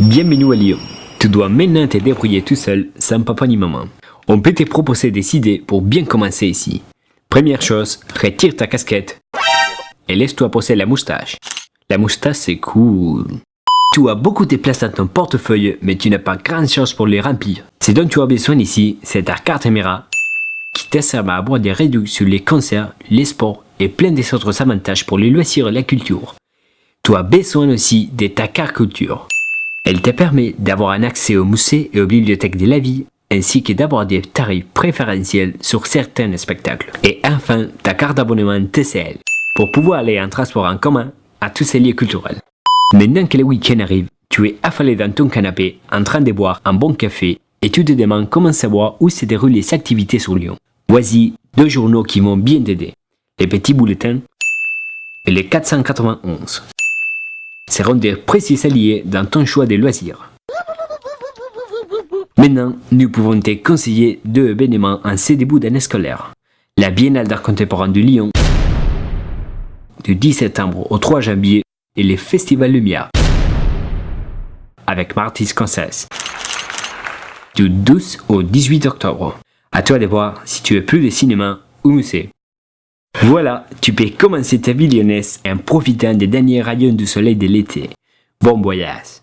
Bienvenue à Lyon. Tu dois maintenant te débrouiller tout seul, sans papa ni maman. On peut te proposer des idées pour bien commencer ici. Première chose, retire ta casquette et laisse-toi poser la moustache. La moustache c'est cool. Tu as beaucoup de place dans ton portefeuille, mais tu n'as pas grand chose pour les remplir. Ce dont tu as besoin ici, c'est ta carte Emera qui te sert à avoir des réductions sur les concerts, les sports et plein d'autres avantages pour les loisirs et la culture. Tu as besoin aussi de ta carte culture. Elle te permet d'avoir un accès aux musées et aux bibliothèques de la vie, ainsi que d'avoir des tarifs préférentiels sur certains spectacles. Et enfin, ta carte d'abonnement TCL, pour pouvoir aller en transport en commun à tous ces lieux culturels. Maintenant que le week-end arrive, tu es affalé dans ton canapé, en train de boire un bon café, et tu te demandes comment savoir où se déroulent les activités sur Lyon. Voici deux journaux qui vont bien t'aider. Les petits bulletins et les 491 seront des précis alliés dans ton choix des loisirs. Maintenant, nous pouvons te conseiller deux événements en ces débuts d'année scolaire. La Biennale d'art contemporain de Lyon, du 10 septembre au 3 janvier, et les Festivals Lumière, avec Marty Scorsese, du 12 au 18 octobre. À toi de voir si tu veux plus de cinéma ou musée. Voilà, tu peux commencer ta vie lyonnaise en profitant des derniers rayons du soleil de l'été. Bon voyage